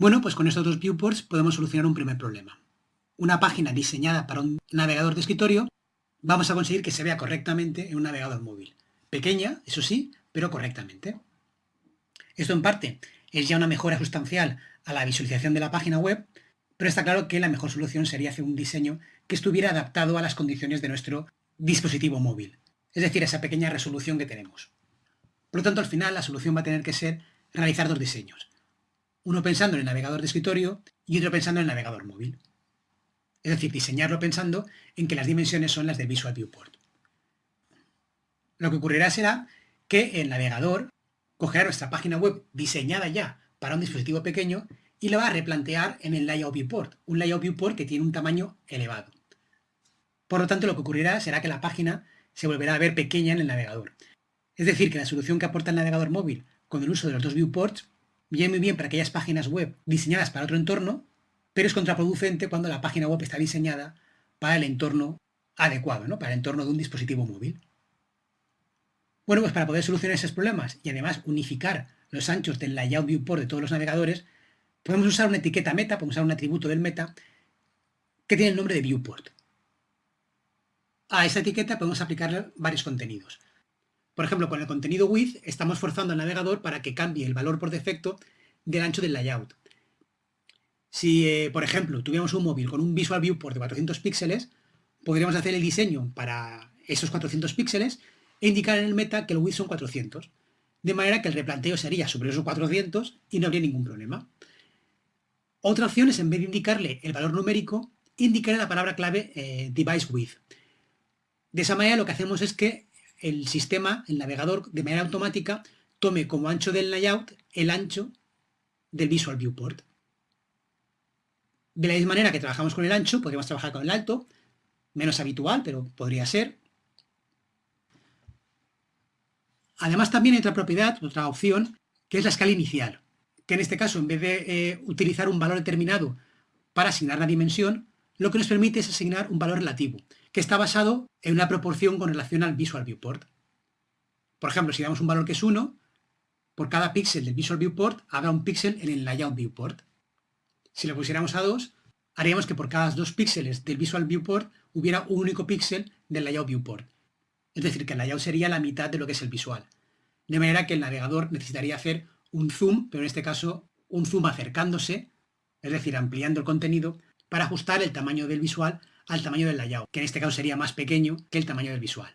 Bueno, pues con estos dos viewports podemos solucionar un primer problema. Una página diseñada para un navegador de escritorio, vamos a conseguir que se vea correctamente en un navegador móvil. Pequeña, eso sí, pero correctamente. Esto en parte es ya una mejora sustancial a la visualización de la página web, pero está claro que la mejor solución sería hacer un diseño que estuviera adaptado a las condiciones de nuestro dispositivo móvil, es decir, esa pequeña resolución que tenemos. Por lo tanto, al final la solución va a tener que ser realizar dos diseños. Uno pensando en el navegador de escritorio y otro pensando en el navegador móvil. Es decir, diseñarlo pensando en que las dimensiones son las del Visual Viewport. Lo que ocurrirá será que el navegador cogerá nuestra página web diseñada ya para un dispositivo pequeño y la va a replantear en el Layout Viewport, un Layout Viewport que tiene un tamaño elevado. Por lo tanto, lo que ocurrirá será que la página se volverá a ver pequeña en el navegador. Es decir, que la solución que aporta el navegador móvil con el uso de los dos viewports viene muy bien para aquellas páginas web diseñadas para otro entorno, pero es contraproducente cuando la página web está diseñada para el entorno adecuado, ¿no? para el entorno de un dispositivo móvil. Bueno, pues para poder solucionar esos problemas y además unificar los anchos del layout viewport de todos los navegadores, podemos usar una etiqueta meta, podemos usar un atributo del meta que tiene el nombre de viewport. A esa etiqueta podemos aplicarle varios contenidos. Por ejemplo, con el contenido width estamos forzando al navegador para que cambie el valor por defecto del ancho del layout. Si, eh, por ejemplo, tuviéramos un móvil con un Visual Viewport de 400 píxeles, podríamos hacer el diseño para esos 400 píxeles e indicar en el meta que el width son 400. De manera que el replanteo sería sobre esos 400 y no habría ningún problema. Otra opción es, en vez de indicarle el valor numérico, indicarle la palabra clave eh, device width. De esa manera lo que hacemos es que el sistema, el navegador, de manera automática, tome como ancho del layout el ancho del Visual Viewport. De la misma manera que trabajamos con el ancho, podríamos trabajar con el alto, menos habitual, pero podría ser. Además también hay otra propiedad, otra opción, que es la escala inicial que en este caso, en vez de eh, utilizar un valor determinado para asignar la dimensión, lo que nos permite es asignar un valor relativo, que está basado en una proporción con relación al Visual Viewport. Por ejemplo, si damos un valor que es 1, por cada píxel del Visual Viewport habrá un píxel en el Layout Viewport. Si lo pusiéramos a 2, haríamos que por cada dos píxeles del Visual Viewport hubiera un único píxel del Layout Viewport. Es decir, que el layout sería la mitad de lo que es el visual. De manera que el navegador necesitaría hacer un zoom, pero en este caso un zoom acercándose, es decir, ampliando el contenido, para ajustar el tamaño del visual al tamaño del layout, que en este caso sería más pequeño que el tamaño del visual.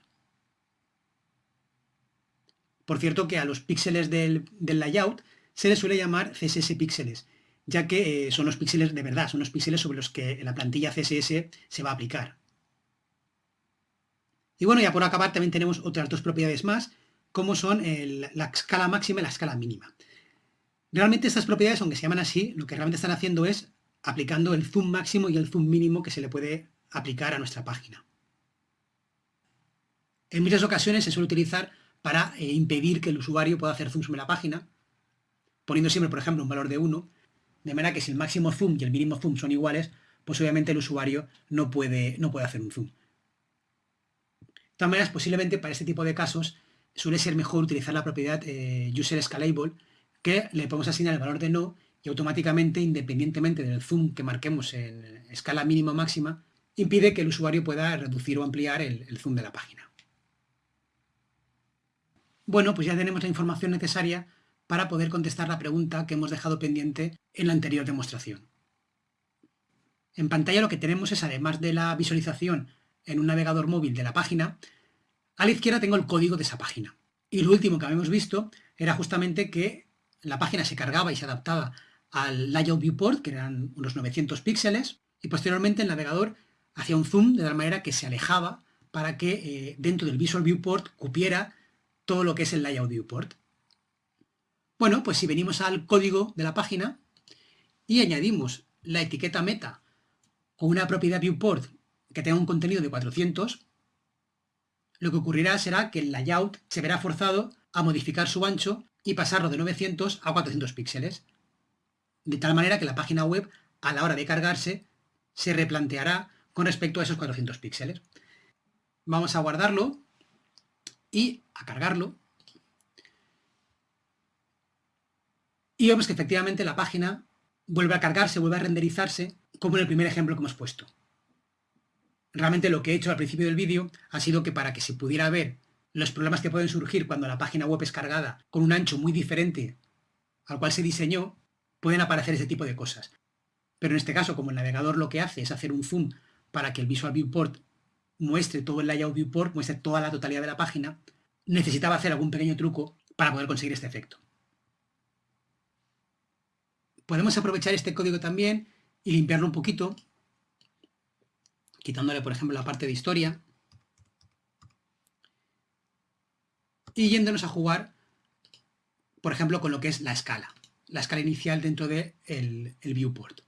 Por cierto que a los píxeles del, layout se les suele llamar CSS píxeles, ya que eh, son los píxeles de verdad, son los píxeles sobre los que la plantilla CSS se va a aplicar. Y bueno, ya por acabar también tenemos otras dos propiedades más, como son la escala máxima y la escala mínima. Realmente estas propiedades, aunque se llaman así, lo que realmente están haciendo es aplicando el zoom máximo y el zoom mínimo que se le puede aplicar a nuestra página. En muchas ocasiones se suele utilizar para eh, impedir que el usuario pueda hacer zoom sobre la página, poniendo siempre, por ejemplo, un valor de 1, de manera que si el máximo zoom y el mínimo zoom son iguales, pues obviamente el usuario no puede, no puede hacer un zoom. De todas maneras, posiblemente para este tipo de casos suele ser mejor utilizar la propiedad eh, userScalable, que le podemos asignar el valor de no y automáticamente, independientemente del zoom que marquemos en escala mínima o máxima, impide que el usuario pueda reducir o ampliar el, zoom de la página. Bueno, pues ya tenemos la información necesaria para poder contestar la pregunta que hemos dejado pendiente en la anterior demostración. En pantalla lo que tenemos es, además de la visualización en un navegador móvil de la página, a la izquierda tengo el código de esa página. Y lo último que habíamos visto era justamente que la página se cargaba y se adaptaba al Layout Viewport, que eran unos 900 píxeles, y posteriormente el navegador hacía un zoom de tal manera que se alejaba para que eh, dentro del Visual Viewport cupiera todo lo que es el Layout Viewport. Bueno, pues si venimos al código de la página y añadimos la etiqueta meta o una propiedad viewport que tenga un contenido de 400, lo que ocurrirá será que el layout se verá forzado a modificar su ancho y pasarlo de 900 a 400 píxeles. De tal manera que la página web, a la hora de cargarse, se replanteará con respecto a esos 400 píxeles. Vamos a guardarlo y a cargarlo. Y vemos que efectivamente la página vuelve a cargarse, vuelve a renderizarse, como en el primer ejemplo que hemos puesto. Realmente lo que he hecho al principio del vídeo ha sido que para que se pudiera ver los problemas que pueden surgir cuando la página web es cargada con un ancho muy diferente al cual se diseñó, pueden aparecer ese tipo de cosas. Pero en este caso, como el navegador lo que hace es hacer un zoom para que el Visual Viewport muestre todo el layout viewport, muestre toda la totalidad de la página, necesitaba hacer algún pequeño truco para poder conseguir este efecto. Podemos aprovechar este código también y limpiarlo un poquito, quitándole, por ejemplo, la parte de historia, y yéndonos a jugar, por ejemplo, con lo que es la escala, la escala inicial dentro del de el viewport.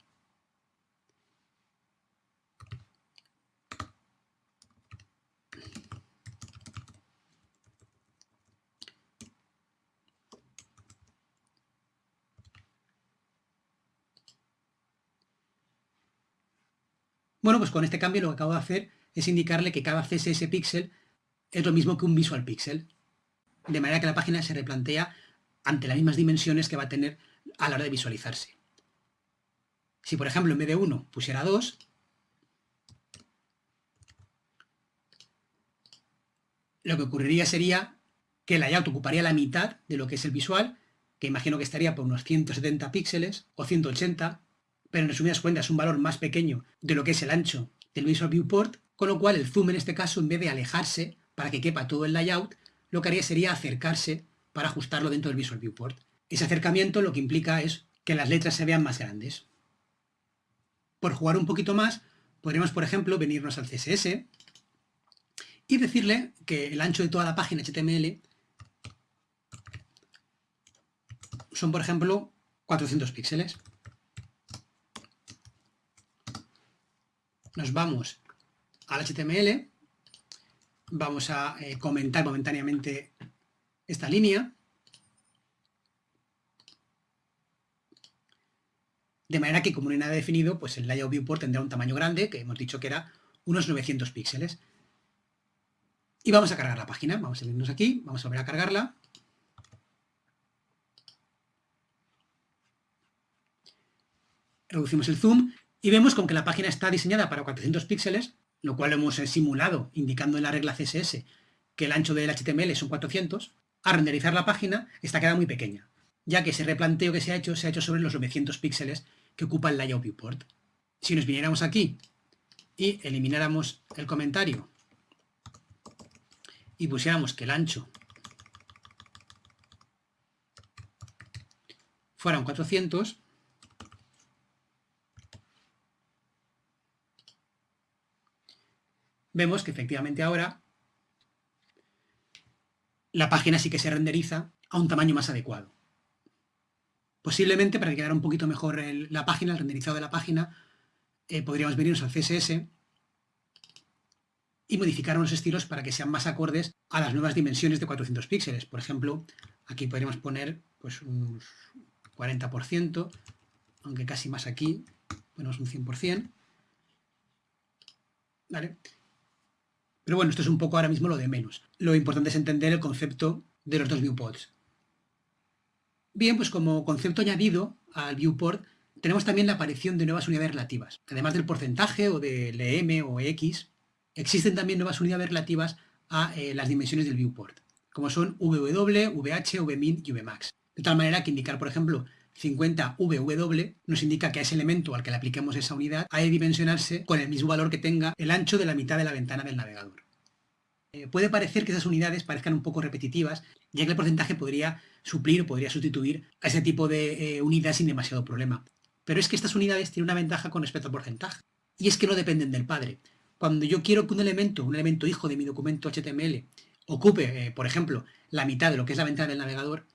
Bueno, pues con este cambio lo que acabo de hacer es indicarle que cada CSS pixel es lo mismo que un visual pixel. De manera que la página se replantea ante las mismas dimensiones que va a tener a la hora de visualizarse. Si por ejemplo en vez de 1 pusiera 2, lo que ocurriría sería que el layout ocuparía la mitad de lo que es el visual, que imagino que estaría por unos 170 píxeles o 180, pero en resumidas cuentas es un valor más pequeño de lo que es el ancho del Visual Viewport, con lo cual el zoom en este caso, en vez de alejarse para que quepa todo el layout, lo que haría sería acercarse para ajustarlo dentro del Visual Viewport. Ese acercamiento lo que implica es que las letras se vean más grandes. Por jugar un poquito más, podríamos, por ejemplo, venirnos al CSS y decirle que el ancho de toda la página HTML son, por ejemplo, 400 píxeles. Nos vamos al HTML, vamos a eh, comentar momentáneamente esta línea, de manera que como no hay nada definido, pues el layout viewport tendrá un tamaño grande, que hemos dicho que era unos 900 píxeles. Y vamos a cargar la página, vamos a irnos aquí, vamos a volver a cargarla. Reducimos el zoom y vemos con que la página está diseñada para 400 píxeles, lo cual hemos eh, simulado indicando en la regla CSS que el ancho del HTML son 400, a renderizar la página esta queda muy pequeña, ya que ese replanteo que se ha hecho se ha hecho sobre los 900 píxeles que ocupa el layout viewport. Si nos viniéramos aquí y elimináramos el comentario y pusiéramos que el ancho fueran 400, vemos que efectivamente ahora la página sí que se renderiza a un tamaño más adecuado. Posiblemente, para que quedara un poquito mejor la página, el renderizado de la página, eh, podríamos venirnos al CSS y modificar unos estilos para que sean más acordes a las nuevas dimensiones de 400 píxeles. Por ejemplo, aquí podríamos poner pues, un 40%, aunque casi más aquí, ponemos un 100%. ¿Vale? Pero bueno, esto es un poco ahora mismo lo de menos. Lo importante es entender el concepto de los dos viewports. Bien, pues como concepto añadido al viewport, tenemos también la aparición de nuevas unidades relativas. Además del porcentaje o del EM o X, existen también nuevas unidades relativas a eh, las dimensiones del viewport, como son VW, VH, VMIN y VMAX. De tal manera que indicar, por ejemplo, 50 VW nos indica que a ese elemento al que le apliquemos esa unidad ha de dimensionarse con el mismo valor que tenga el ancho de la mitad de la ventana del navegador. Eh, puede parecer que esas unidades parezcan un poco repetitivas, ya que el porcentaje podría suplir o podría sustituir a ese tipo de eh, unidades sin demasiado problema. Pero es que estas unidades tienen una ventaja con respecto al porcentaje, y es que no dependen del padre. Cuando yo quiero que un elemento, un elemento hijo de mi documento HTML, ocupe, eh, por ejemplo, la mitad de lo que es la ventana del navegador,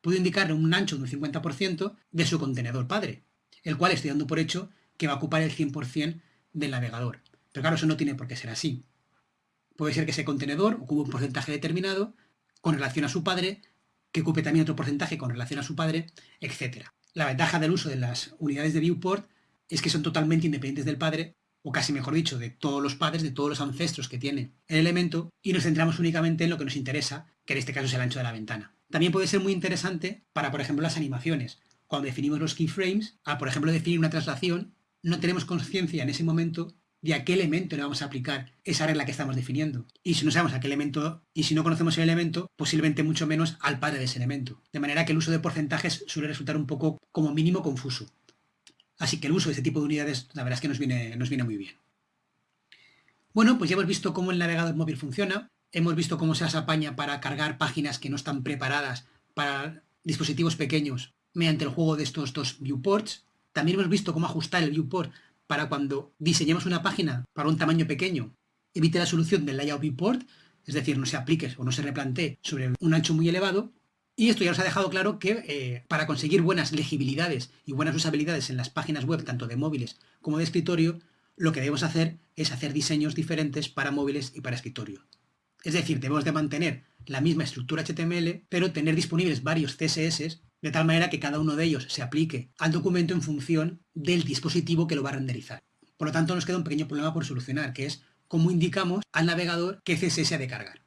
puedo indicarle un ancho de un 50% de su contenedor padre, el cual estoy dando por hecho que va a ocupar el 100% del navegador. Pero claro, eso no tiene por qué ser así. Puede ser que ese contenedor ocupe un porcentaje determinado con relación a su padre, que ocupe también otro porcentaje con relación a su padre, etc. La ventaja del uso de las unidades de viewport es que son totalmente independientes del padre, o casi mejor dicho, de todos los padres, de todos los ancestros que tiene el elemento, y nos centramos únicamente en lo que nos interesa, que en este caso es el ancho de la ventana. También puede ser muy interesante para, por ejemplo, las animaciones. cuando definimos los keyframes, a por ejemplo definir una traslación, no tenemos conciencia en ese momento de a qué elemento le vamos a aplicar esa regla que estamos definiendo. Y si no sabemos a qué elemento, y si no conocemos el elemento, posiblemente mucho menos al padre de ese elemento. De manera que el uso de porcentajes suele resultar un poco como mínimo confuso. Así que el uso de este tipo de unidades, la verdad es que nos viene, nos viene muy bien. Bueno, pues ya hemos visto cómo el navegador móvil funciona, hemos visto cómo se apaña para cargar páginas que no están preparadas para dispositivos pequeños mediante el juego de estos dos viewports. También hemos visto cómo ajustar el viewport para cuando diseñemos una página para un tamaño pequeño, evite la solución del layout viewport, es decir, no se aplique o no se replantee sobre un ancho muy elevado. Y esto ya nos ha dejado claro que eh, para conseguir buenas legibilidades y buenas usabilidades en las páginas web, tanto de móviles como de escritorio, lo que debemos hacer es hacer diseños diferentes para móviles y para escritorio. Es decir, debemos de mantener la misma estructura HTML, pero tener disponibles varios CSS de tal manera que cada uno de ellos se aplique al documento en función del dispositivo que lo va a renderizar. Por lo tanto, nos queda un pequeño problema por solucionar, que es cómo indicamos al navegador qué CSS ha de cargar.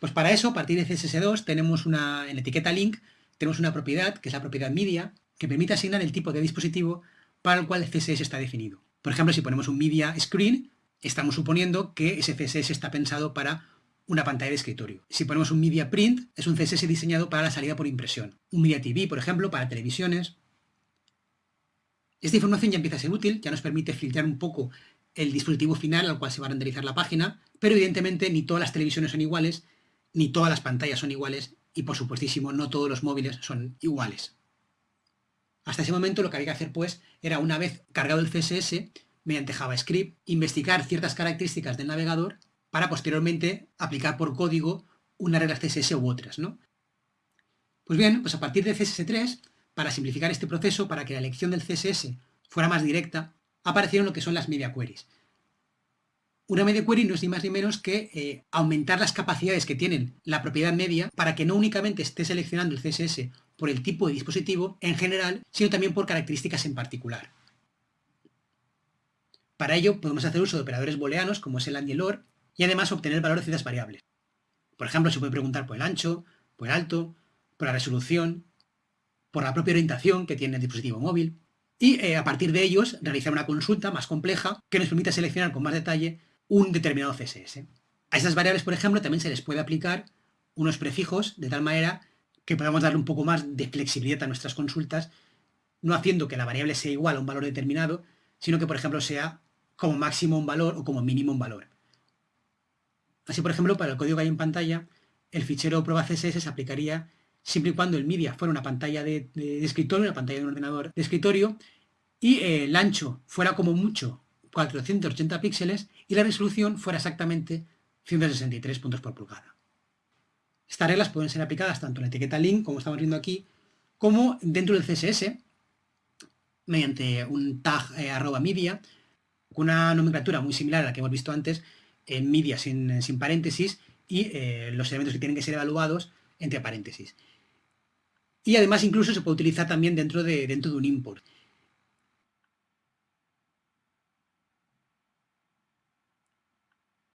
Pues para eso, a partir de CSS2, tenemos una, en etiqueta link, tenemos una propiedad, que es la propiedad media, que permite asignar el tipo de dispositivo para el cual el CSS está definido. Por ejemplo, si ponemos un media screen, estamos suponiendo que ese CSS está pensado para una pantalla de escritorio. Si ponemos un Media Print, es un CSS diseñado para la salida por impresión. Un Media TV, por ejemplo, para televisiones. Esta información ya empieza a ser útil, ya nos permite filtrar un poco el dispositivo final al cual se va a renderizar la página, pero evidentemente ni todas las televisiones son iguales, ni todas las pantallas son iguales, y por supuestísimo no todos los móviles son iguales. Hasta ese momento lo que había que hacer pues era una vez cargado el CSS, mediante JavaScript, investigar ciertas características del navegador para posteriormente aplicar por código unas reglas CSS u otras, ¿no? Pues bien, pues a partir de CSS3, para simplificar este proceso, para que la elección del CSS fuera más directa, aparecieron lo que son las media queries. Una media query no es ni más ni menos que eh, aumentar las capacidades que tienen la propiedad media para que no únicamente esté seleccionando el CSS por el tipo de dispositivo en general, sino también por características en particular. Para ello podemos hacer uso de operadores booleanos como es el and el or, y además obtener el valor de ciertas variables. Por ejemplo, se puede preguntar por el ancho, por el alto, por la resolución, por la propia orientación que tiene el dispositivo móvil, y eh, a partir de ellos realizar una consulta más compleja que nos permita seleccionar con más detalle un determinado CSS. A estas variables, por ejemplo, también se les puede aplicar unos prefijos de tal manera que podamos darle un poco más de flexibilidad a nuestras consultas, no haciendo que la variable sea igual a un valor determinado, sino que, por ejemplo, sea como máximo un valor o como mínimo un valor. Así, por ejemplo, para el código que hay en pantalla, el fichero prueba CSS se aplicaría siempre y cuando el media fuera una pantalla de, escritorio, una pantalla de un ordenador de escritorio, y el ancho fuera como mucho 480 píxeles y la resolución fuera exactamente 163 puntos por pulgada. Estas reglas pueden ser aplicadas tanto en la etiqueta link, como estamos viendo aquí, como dentro del CSS, mediante un tag eh, arroba media, con una nomenclatura muy similar a la que hemos visto antes, en media sin, paréntesis y eh, los elementos que tienen que ser evaluados entre paréntesis. Y además incluso se puede utilizar también dentro de, dentro de un import.